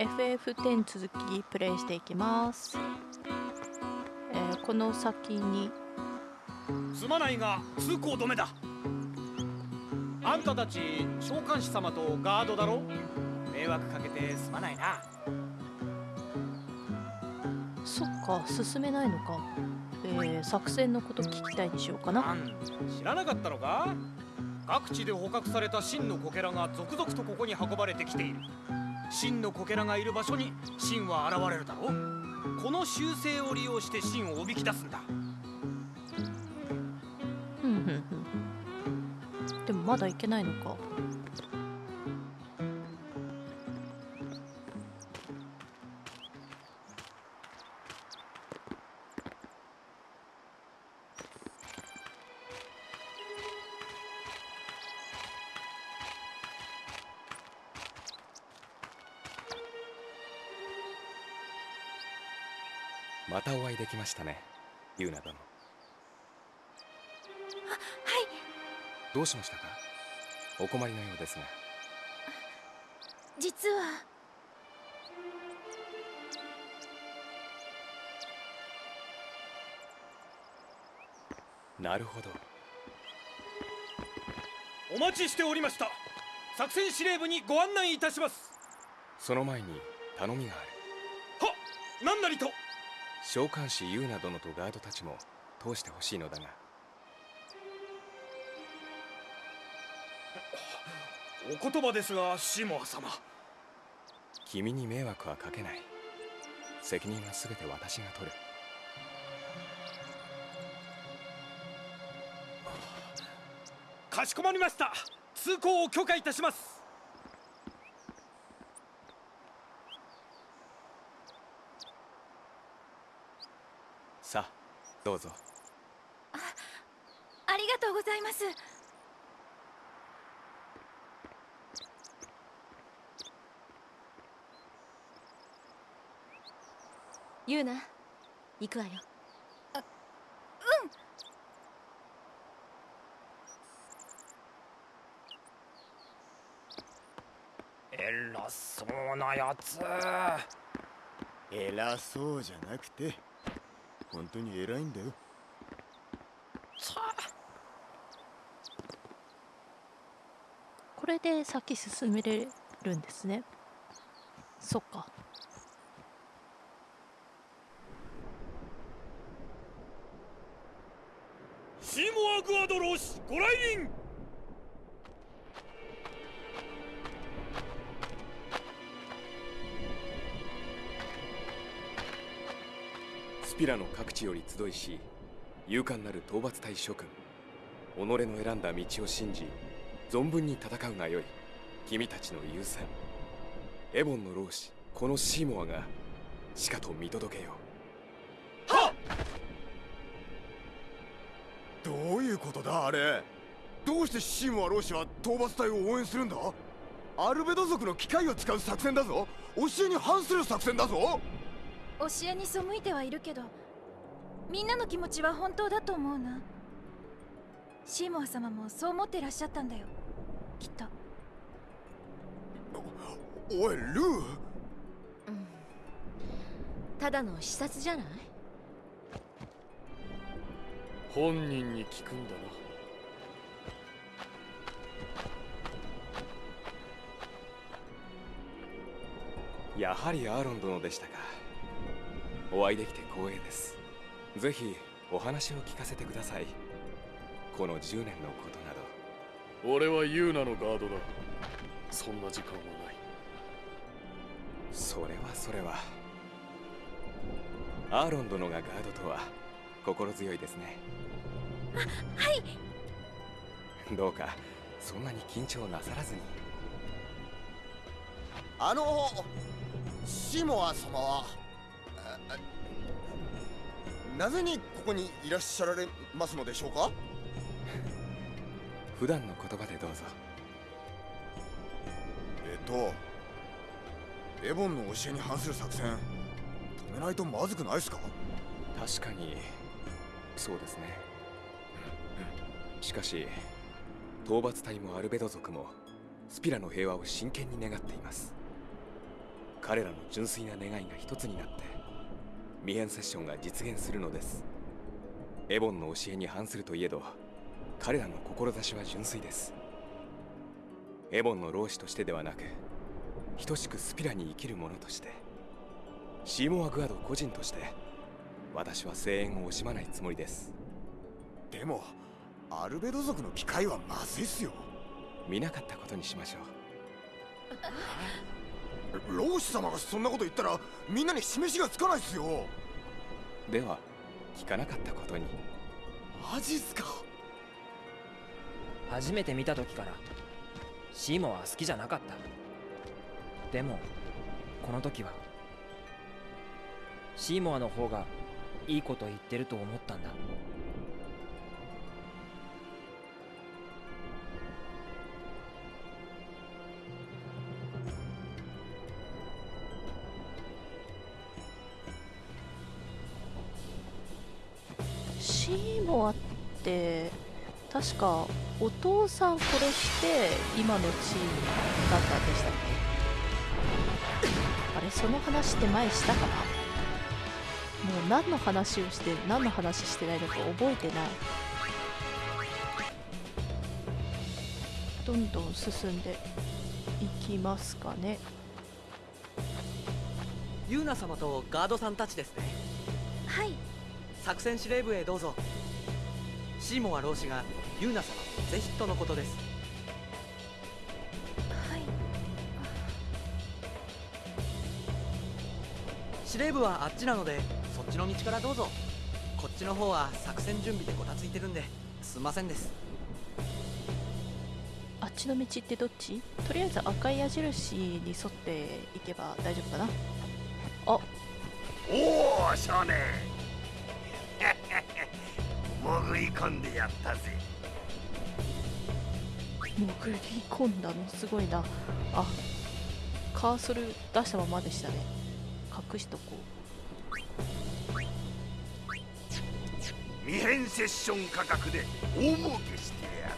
FF10 続きプレイしていきます、えーこの先に。すまないが通行止めだ。あんたたち召喚師様とガードだろ？迷惑かけてすまないな。そっか進めないのか、えー作戦のこと聞きたいにしようかな。知らなかったのか？各地で捕獲された真のコケラが続々とここに運ばれてきている真のこけらがいる場所に真は現れるだろう。この習性を利用して真をおびき出すんだ。でもまだいけないのか。またお会いできましたねユーナ殿。はい。どうしましたか？お困りのようですが。実は。なるほど。お待ちしておりました。作戦司令部にご案内いたします。その前に頼みがある。は何なりと召喚師ユーナ殿とガードたちも通してほしいのだが。お言葉ですがシモア様。君に迷惑はかけない。責任は全て私が取る。かしこまりました。通行を許可いたしますさあどうぞ。ありがとうございます。ユーナ行くわよ。偉そうなやつ偉そうじゃなくて本当に偉いんだよ。これで先進めれるんですね。そっか。シーモア・グアドロー氏ご来臨の各地より集いし勇敢なる討伐隊諸君己の選んだ道を信じ存分に戦うがよい君たちの優先。エボンの老子このシーモアがしかと見届けよどういうことだあれ？どうしてシーモア老師は討伐隊を応援するんだ？アルベド族の機械を使う作戦だぞ。教えに反する作戦だぞ。教えに背いてはいるけどみんなの気持ちは本当だと思うな。シーモア様もそう思ってらっしゃったんだよ。きっと。おいルー。ただの視察じゃない？本人に聞くんだな。やはりアーロン殿でしたか。お会いできて光栄ですぜひお話を聞かせてください。この10年のことなど。俺はユーナのガードだ。そんな時間はない。それはそれは。アーロン殿がガードとは心強いですね。はい。どうかそんなに緊張なさらずに。あのシーモア様はなぜにここにいらっしゃられますのでしょうか？普段の言葉でどうぞ。えっとエボンの教えに反する作戦止めないとまずくないですか？確かにそうですね。しかし討伐隊もアルベド族もスピラの平和を真剣に願っています。彼らの純粋な願いが一つになって未変セッションが実現するのです。エボンの教えに反するといえど彼らの志は純粋です。エボンの老子としてではなく等しくスピラに生きる者としてシーモア・グアド個人として私は声援を惜しまないつもりです。でもアルベド族の機械はまずいっすよ。見なかったことにしましょう 老子様がそんなこと言ったらみんなに示しがつかないっすよ。では聞かなかったことに。マジっすか。初めて見た時からシーモは好きじゃなかった。でもこの時はシーモアの方がいいこと言ってると思ったんだ確かお父さん殺して今の地位になったんでしたっけ？あれその話って前したかな？もう何の話をして何の話してないのか覚えてない。どんどん進んでいきますかね。ユーナ様とガードさんたちですね。はい。作戦司令部へどうぞ。シーモア老師がユーナ様とぜひとのことです。はい。司令部はあっちなのでそっちの道からどうぞ。こっちの方は作戦準備でごたついてるんですんませんです。あっちの道ってどっち？とりあえず赤い矢印に沿っていけば大丈夫かな。あ。おお少年。潜り込んでやったぜ潜り込んだのすごいな。あカーソル出したままでしたね。隠しとこ未変セッション価格で大儲けしてやる。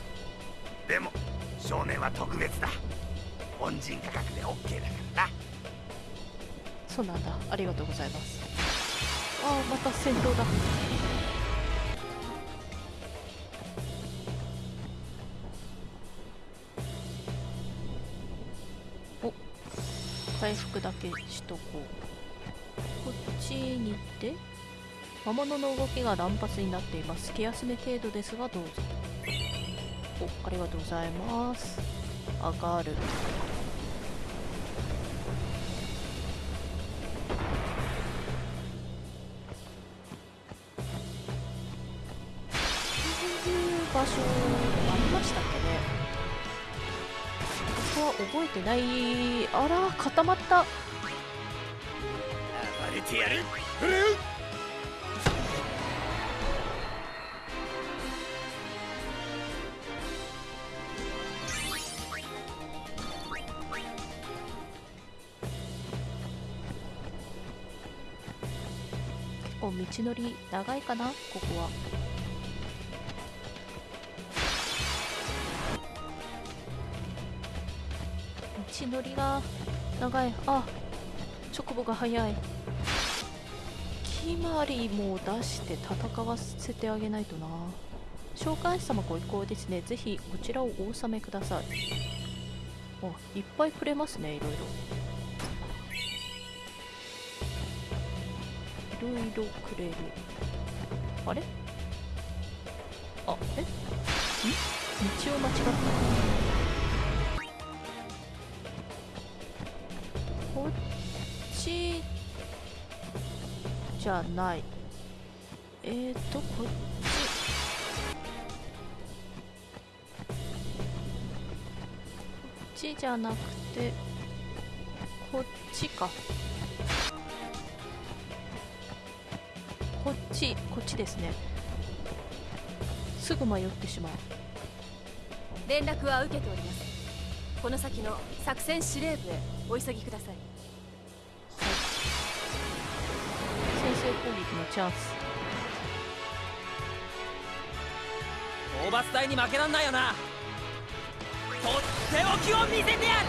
でも少年は特別だ。恩人価格で OK だからな。うそうなんだ。ありがとうございます。あーまた戦闘だ回復だけしとこう。こっちに行って魔物の動きが乱発になっています。気休め程度ですがどうぞ。おありがとうございます。上がる。場所ここは覚えてない。あら固まった。暴れてやる。結構道のり長いかなここは道のりが長い。あチョコボが速い。決まりも出して戦わせてあげないとな。召喚師様ご意向ですね。ぜひこちらをお納めください。おいっぱいくれますねいろいろ。いろいろくれる。あれ？あえ？ん？道を間違った。ちじゃない。えーとこっち。こっちじゃなくてこっちか。こっちこっちですね。すぐ迷ってしまう。連絡は受けております。この先の作戦司令部へお急ぎください。攻撃のチャンス。討伐隊に負けらんないよな。とっておきを見せてやる。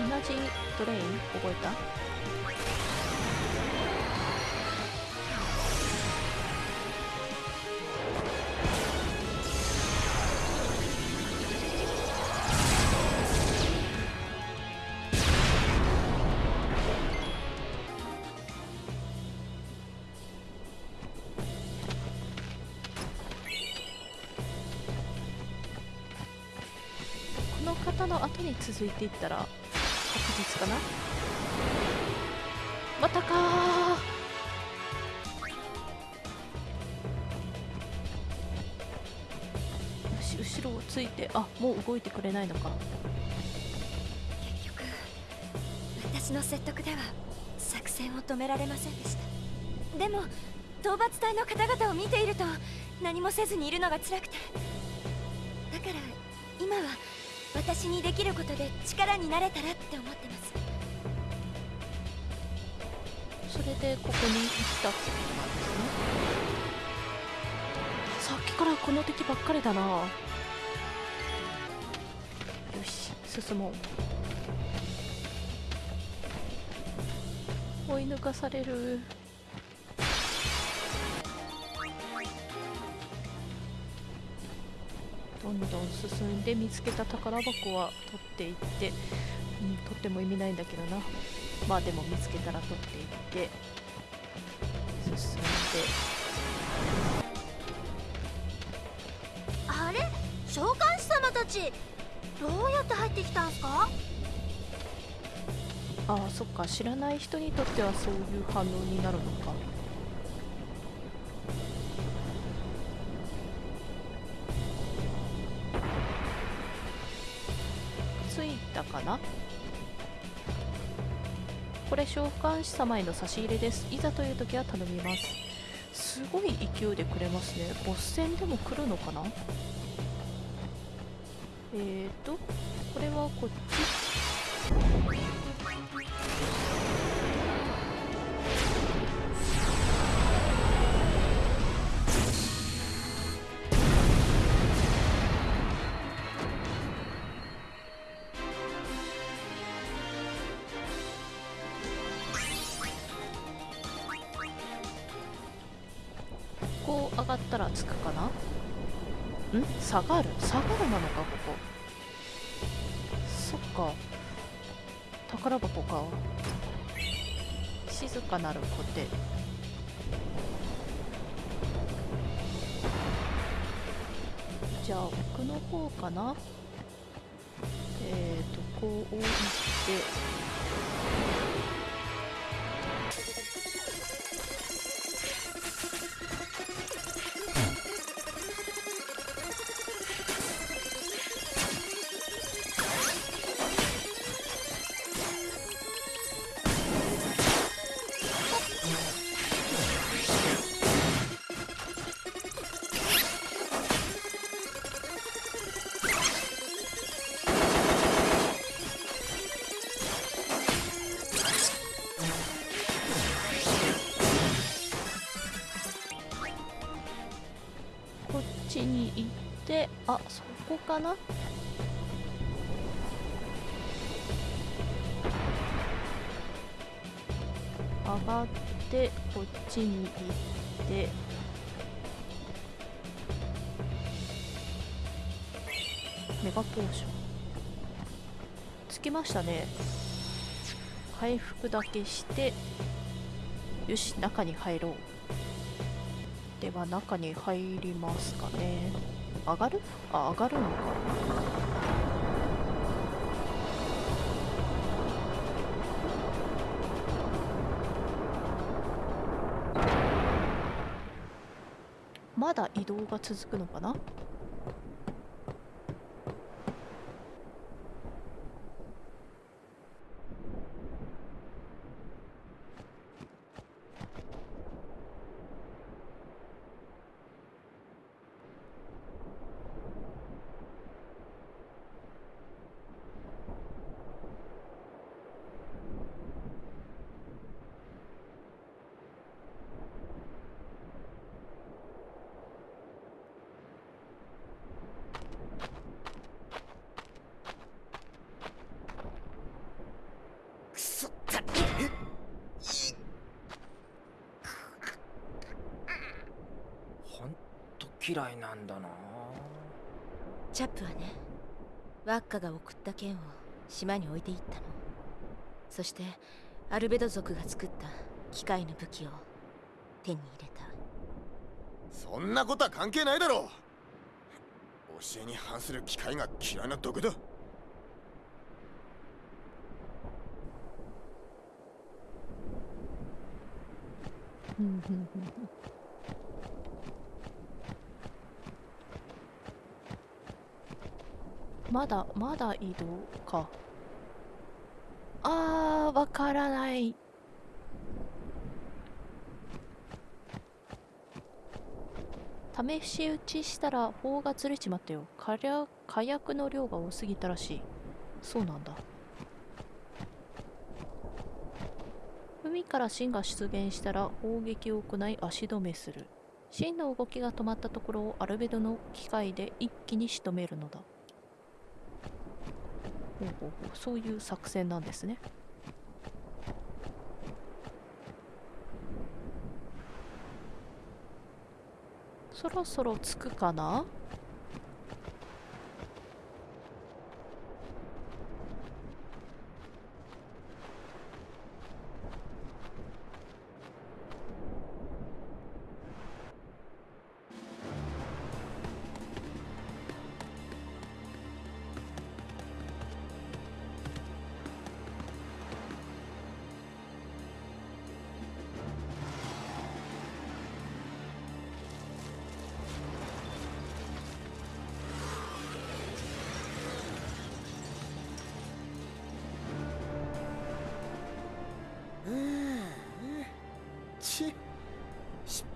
同ナジードレイン？覚えた？続いていったら確実かな？またかよし後ろをついてあもう動いてくれないのか。結局私の説得では作戦を止められませんでした。でも討伐隊の方々を見ていると何もせずにいるのが辛くて。だから今は私にできることで力になれたらって思ってます。それでここに来たってことなんですね。さっきからこの敵ばっかりだな。よし進もう。追い抜かされる。んどん進んで見つけた宝箱は取っていって、うん、取っても意味ないんだけどな。まあでも見つけたら取っていって進んで。あれ？召喚師様たちどうやって入ってきたんすか？ああそっか。知らない人にとってはそういう反応になるのか召喚師様への差し入れです。いざという時は頼みます。すごい勢いでくれますね。ボス戦でも来るのかな？えーとこれはこっち。がったら着くかな？ん？下がる？下がるなのかここ。そっか。宝箱か。静かなるコテじゃあ奥の方かな？えーとこう置いてかな？上がってこっちに行って。メガポーションつきましたね。回復だけしてよし中に入ろう。では中に入りますかね。上がる？あ上がるのか。まだ移動が続くのかな？嫌いなんだな。チャップはねワッカが送った剣を島に置いていったの。そしてアルベド族が作った機械の武器を手に入れた。そんなことは関係ないだろう。教えに反する機械が嫌いな毒だ ふんふんふんふんまだまだ移動か。あーわからない。試し撃ちしたら砲がずれちまったよ。火薬火薬の量が多すぎたらしい。そうなんだ。海から芯が出現したら砲撃を行い足止めする。芯の動きが止まったところをアルベドの機械で一気に仕留めるのだ。ほうほうほうそういう作戦なんですねそろそろ着くかな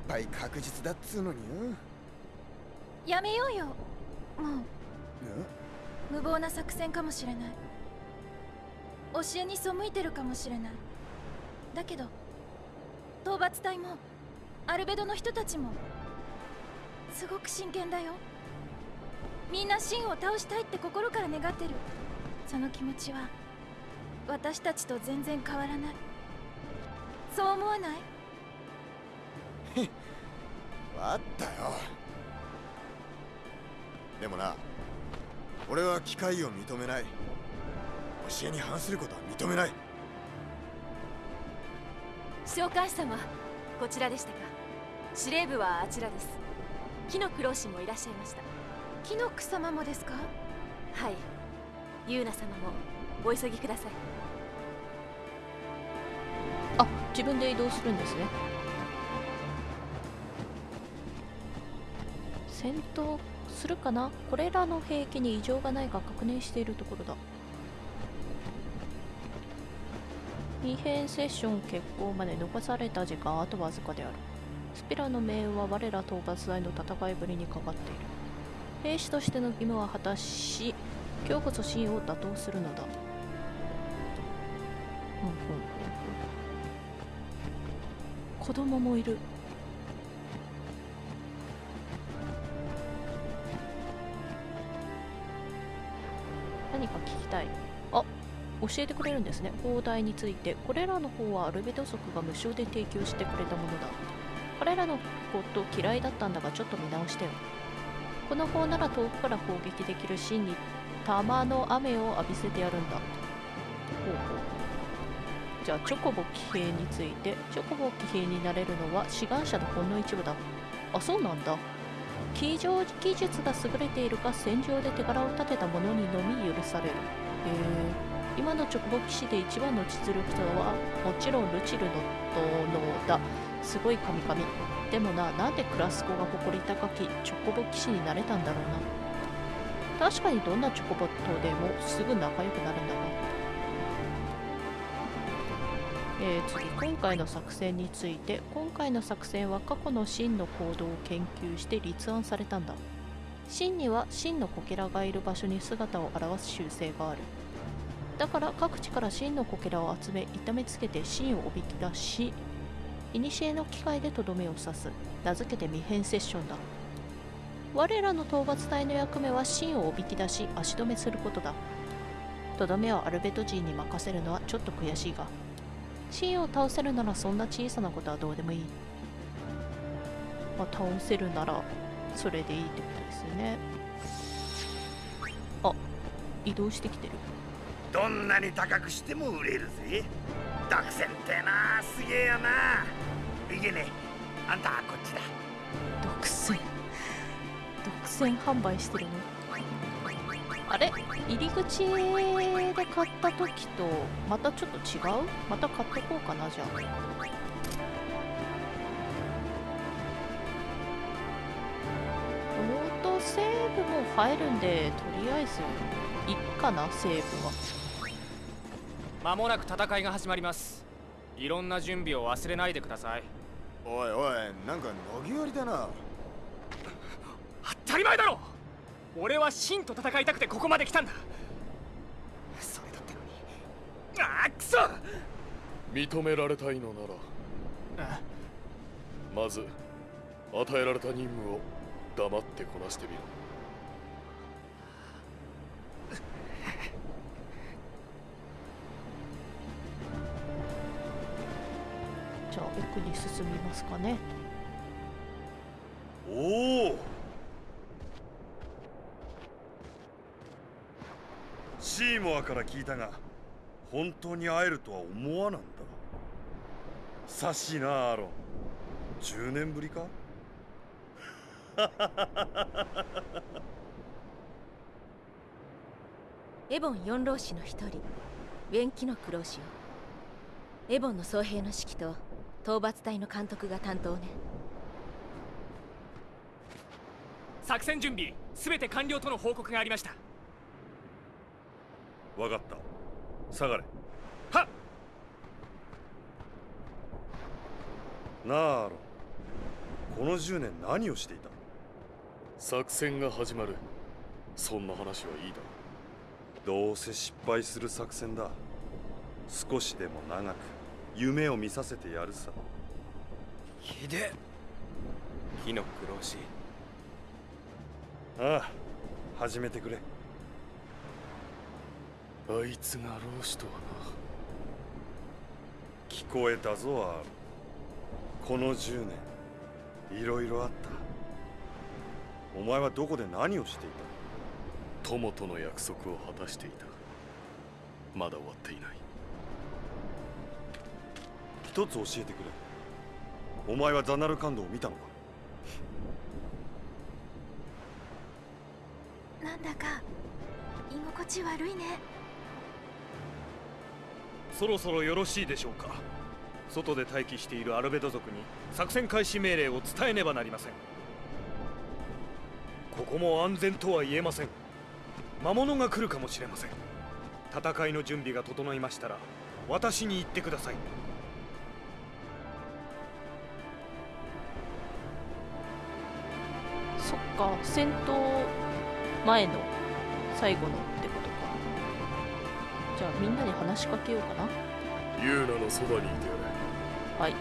敗確実だっつうのによ。やめようよ。もんう無謀な作戦かもしれない。教えに背いてるかもしれない。だけど討伐隊もアルベドの人たちもすごく真剣だよ。みんなシンを倒したいって心から願ってる。その気持ちは私たちと全然変わらない。そう思わない？わったよ。でもな俺は機械を認めない。教えに反することは認めない。召喚師様こちらでしたか？司令部はあちらです。木のク老師もいらっしゃいました。木の草様もですか？はい。ユーナ様もお急ぎください。あ自分で移動するんですね戦闘するかな？これらの兵器に異常がないか確認しているところだ。未編セッション決行まで残された時間あとわずかである。スピラの命運は我ら討伐隊の戦いぶりにかかっている。兵士としての義務は果たし今日こそ真を打倒するのだ。ふんふんふんふん。子供もいる。何か聞きたい。あ教えてくれるんですね。砲台について。これらの方はアルベド族が無償で提供してくれたものだ。彼らのこと嫌いだったんだがちょっと見直してよ。この砲なら遠くから砲撃できる芯に玉の雨を浴びせてやるんだ。ほうほう。じゃあチョコボ騎兵について。チョコボ騎兵になれるのは志願者のほんの一部だ。あそうなんだ。騎乗技術が優れているか戦場で手柄を立てた者にのみ許される。へえ今のチョコボ騎士で一番の実力者はもちろんルチルの殿だ。すごい神々。でもななんでクラスコが誇り高きチョコボ騎士になれたんだろうな。確かにどんなチョコボットでもすぐ仲良くなるんだがえー、次今回の作戦について今回の作戦は過去の真の行動を研究して立案されたんだ。真には真のこけらがいる場所に姿を現す習性がある。だから各地から真のこけらを集め痛めつけて真をおびき出し古の機械でとどめを刺す。名付けて未変セッションだ。我らの討伐隊の役目は真をおびき出し足止めすることだ。とどめをアルベト人に任せるのはちょっと悔しいがシンを倒せるならそんな小さなことはどうでもいい。まあ、倒せるならそれでいいってことですよね。あ移動してきてる。どんなに高くしても売れるぜ。独占ってなすげえよな。いけね。あんたこっちだ。独占。独占販売してるの？あれ？入り口で買った時とまたちょっと違う？また買ってこうかなじゃあ。オートセーブも入るんでとりあえずいっかなセーブは。間もなく戦いが始まります。いろんな準備を忘れないでください。おいおいなんか投げやりだな。当たり前だろ俺はシンと戦いたくてここまで来たんだ。それだってのに。ああくそ！認められたいのならまず与えられた任務を黙ってこなしてみろ。じゃあ奥に進みますかね。おおシーモアから聞いたが本当に会えるとは思わなんだ。さしいなアーロン。10年ぶりか？エボン四老師の一人ウェンキノク老師よエボンの総兵の指揮と討伐隊の監督が担当ね。作戦準備すべて完了との報告がありましたわかった。下がれ。はっ！なあロン。この10年何をしていた？作戦が始まる。そんな話はいいだどうせ失敗する作戦だ。少しでも長く夢を見させてやるさ。ひで火の苦労しああ始めてくれあいつが老子とはな聞こえたぞアーロンこの10年。いろいろあった。お前はどこで何をしていな友との約束を果たしていた。まだ終わっていない。一つ教えてくれ。お前はザナルカンドを見たのか？なんだか居心地悪いね。そろそろよろしいでしょうか。外で待機しているアルベド族に作戦開始命令を伝えねばなりません。ここも安全とは言えません。魔物が来るかもしれません。戦いの準備が整いましたら私に言ってください。そっか戦闘前の最後のってゃあみんなに話しかけようかな。ユーナのそばにいてやれ。はい。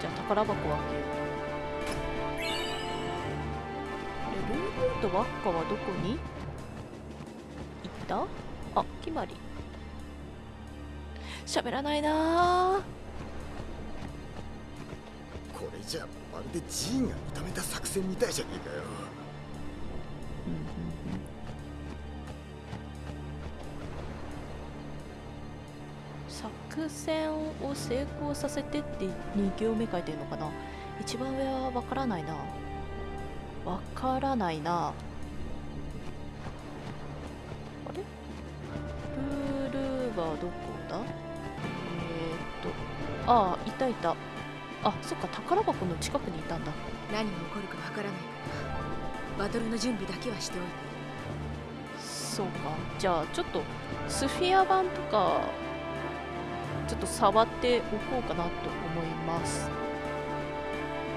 じゃあ宝箱を開けようでルーブとワッカはどこに？行った？あ決まり。喋らないな。ーこれじゃまるでジーンが認めた作戦みたいじゃねえかよ戦を成功させてって2行目書いてるのかな？一番上はわからないな。わからないな。あれ？ルールはどこだ？えー、っと。ああいたいた。あそっか宝箱の近くにいたんだ。何が起こるかわからないから。バトルの準備だけはしておいて。そうか。じゃあちょっとスフィア版とかちょっと触っておこうかなと思います。